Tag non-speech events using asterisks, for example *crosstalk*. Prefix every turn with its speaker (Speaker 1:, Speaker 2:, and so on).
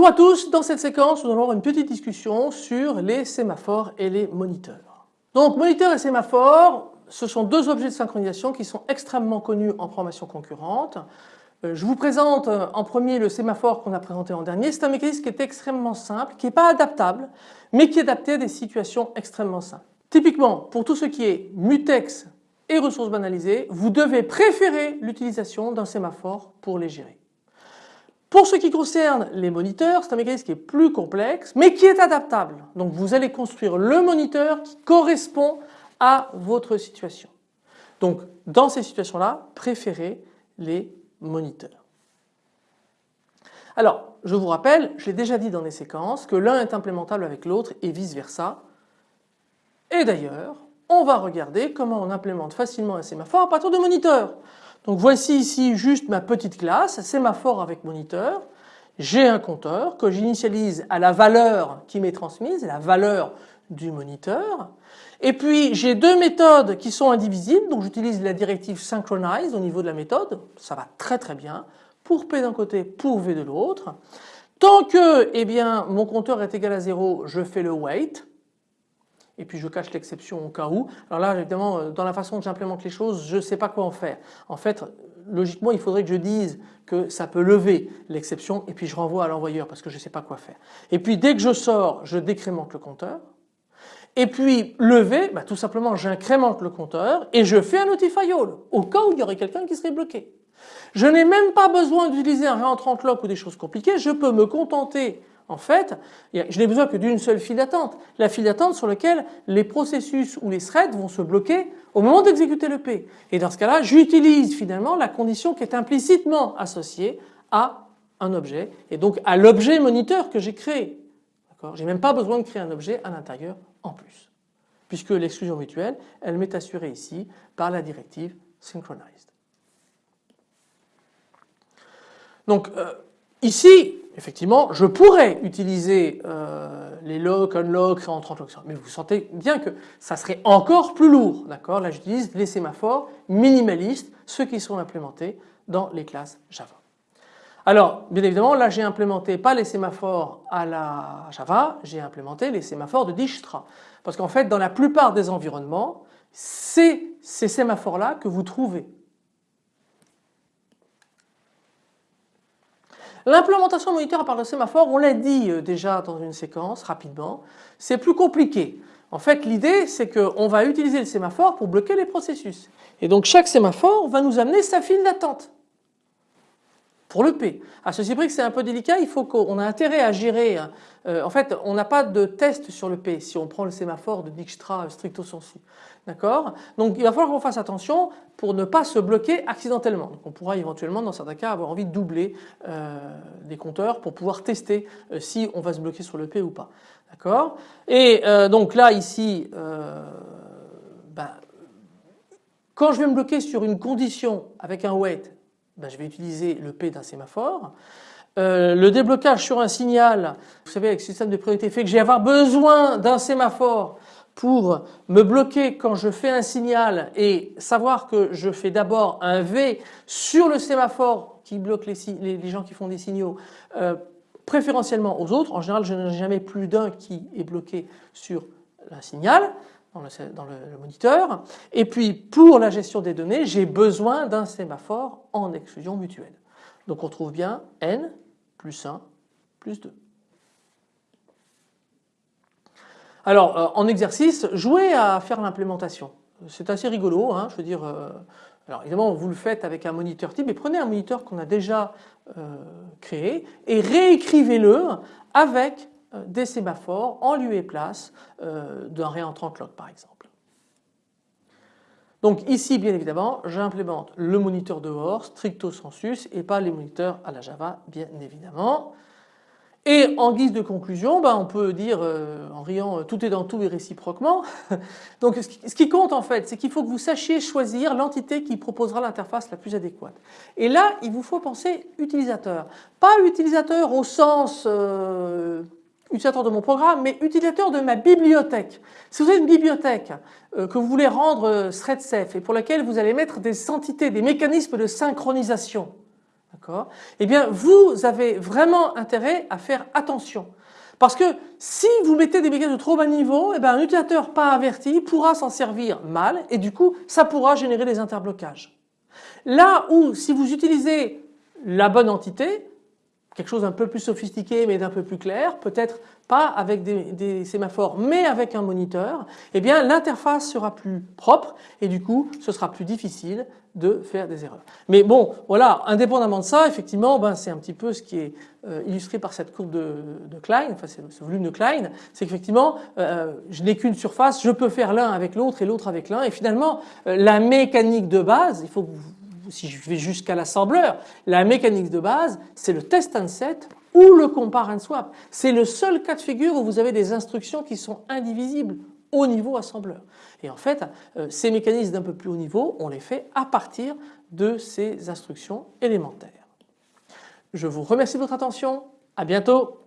Speaker 1: Bonjour à tous, dans cette séquence nous allons avoir une petite discussion sur les sémaphores et les moniteurs. Donc moniteurs et sémaphores, ce sont deux objets de synchronisation qui sont extrêmement connus en programmation concurrente. Euh, je vous présente euh, en premier le sémaphore qu'on a présenté en dernier. C'est un mécanisme qui est extrêmement simple, qui n'est pas adaptable, mais qui est adapté à des situations extrêmement simples. Typiquement, pour tout ce qui est mutex et ressources banalisées, vous devez préférer l'utilisation d'un sémaphore pour les gérer. Pour ce qui concerne les moniteurs, c'est un mécanisme qui est plus complexe, mais qui est adaptable. Donc vous allez construire le moniteur qui correspond à votre situation. Donc dans ces situations-là, préférez les moniteurs. Alors, je vous rappelle, je l'ai déjà dit dans les séquences, que l'un est implémentable avec l'autre et vice versa. Et d'ailleurs, on va regarder comment on implémente facilement un sémaphore à partir de moniteurs. Donc voici ici juste ma petite classe, sémaphore avec moniteur. J'ai un compteur que j'initialise à la valeur qui m'est transmise, la valeur du moniteur. Et puis j'ai deux méthodes qui sont indivisibles, donc j'utilise la directive synchronize au niveau de la méthode, ça va très très bien, pour P d'un côté, pour V de l'autre. Tant que eh bien, mon compteur est égal à 0, je fais le wait, et puis je cache l'exception au cas où. Alors là évidemment euh, dans la façon dont j'implémente les choses je ne sais pas quoi en faire. En fait logiquement il faudrait que je dise que ça peut lever l'exception et puis je renvoie à l'envoyeur parce que je ne sais pas quoi faire. Et puis dès que je sors je décrémente le compteur et puis lever, bah, tout simplement j'incrémente le compteur et je fais un notify all au cas où il y aurait quelqu'un qui serait bloqué. Je n'ai même pas besoin d'utiliser un réentrant lock ou des choses compliquées, je peux me contenter en fait, je n'ai besoin que d'une seule file d'attente, la file d'attente sur laquelle les processus ou les threads vont se bloquer au moment d'exécuter le P. Et dans ce cas-là, j'utilise finalement la condition qui est implicitement associée à un objet et donc à l'objet moniteur que j'ai créé. J'ai même pas besoin de créer un objet à l'intérieur en plus, puisque l'exclusion mutuelle, elle m'est assurée ici par la directive synchronized. Donc euh, ici, effectivement, je pourrais utiliser euh, les lock, unlock, en 30 locks, mais vous sentez bien que ça serait encore plus lourd, d'accord? Là, j'utilise les sémaphores minimalistes, ceux qui sont implémentés dans les classes Java. Alors, bien évidemment, là j'ai implémenté pas les sémaphores à la Java, j'ai implémenté les sémaphores de Dijkstra. Parce qu'en fait, dans la plupart des environnements, c'est ces sémaphores-là que vous trouvez. L'implémentation moniteur à part de sémaphore, on l'a dit euh, déjà dans une séquence rapidement, c'est plus compliqué. En fait l'idée c'est qu'on va utiliser le sémaphore pour bloquer les processus. Et donc chaque sémaphore va nous amener sa file d'attente pour le P. À ceci près que c'est un peu délicat, il faut qu'on a intérêt à gérer. Hein. Euh, en fait, on n'a pas de test sur le P si on prend le sémaphore de Dijkstra stricto sensu. D'accord? Donc il va falloir qu'on fasse attention pour ne pas se bloquer accidentellement. Donc, on pourra éventuellement dans certains cas avoir envie de doubler euh, des compteurs pour pouvoir tester euh, si on va se bloquer sur le P ou pas. D'accord? Et donc là ici, ben, quand je vais me bloquer sur une condition avec un wait ben, je vais utiliser le P d'un sémaphore. Euh, le déblocage sur un signal, vous savez avec le système de priorité fait que j'ai avoir besoin d'un sémaphore pour me bloquer quand je fais un signal et savoir que je fais d'abord un V sur le sémaphore qui bloque les, les, gens qui font des signaux euh, préférentiellement aux autres. En général je n'ai jamais plus d'un qui est bloqué sur un signal dans le, moniteur. Et puis pour la gestion des données, j'ai besoin d'un sémaphore en exclusion mutuelle. Donc on trouve bien n plus 1 plus 2. Alors euh, en exercice, jouez à faire l'implémentation. C'est assez rigolo, hein, je veux dire. Euh, alors évidemment vous le faites avec un moniteur type, mais prenez un moniteur qu'on a déjà euh, créé et réécrivez-le avec des sémaphores en lieu et place euh, d'un réentrant clock par exemple. Donc ici bien évidemment j'implémente le moniteur dehors stricto sensus et pas les moniteurs à la Java bien évidemment. Et en guise de conclusion, ben, on peut dire euh, en riant tout est dans tout et réciproquement. *laughs* Donc ce qui compte en fait c'est qu'il faut que vous sachiez choisir l'entité qui proposera l'interface la plus adéquate. Et là il vous faut penser utilisateur. Pas utilisateur au sens utilisateur de mon programme, mais utilisateur de ma bibliothèque. Si vous avez une bibliothèque euh, que vous voulez rendre euh, thread safe et pour laquelle vous allez mettre des entités, des mécanismes de synchronisation, d'accord? Eh bien vous avez vraiment intérêt à faire attention. Parce que si vous mettez des mécanismes de trop bas niveau, eh bien un utilisateur pas averti pourra s'en servir mal et du coup ça pourra générer des interblocages. Là où si vous utilisez la bonne entité, quelque chose d'un peu plus sophistiqué mais d'un peu plus clair, peut-être pas avec des, sémaphores mais avec un moniteur, eh bien l'interface sera plus propre et du coup ce sera plus difficile de faire des erreurs. Mais bon voilà, indépendamment de ça, effectivement ben, c'est un petit peu ce qui est euh, illustré par cette courbe de, Klein, enfin ce volume de Klein, c'est qu'effectivement euh, je n'ai qu'une surface, je peux faire l'un avec l'autre et l'autre avec l'un et finalement euh, la mécanique de base, il faut que vous si je vais jusqu'à l'assembleur, la mécanique de base, c'est le test and set ou le compare and swap. C'est le seul cas de figure où vous avez des instructions qui sont indivisibles au niveau assembleur. Et en fait, euh, ces mécanismes d'un peu plus haut niveau, on les fait à partir de ces instructions élémentaires. Je vous remercie de votre attention. À bientôt.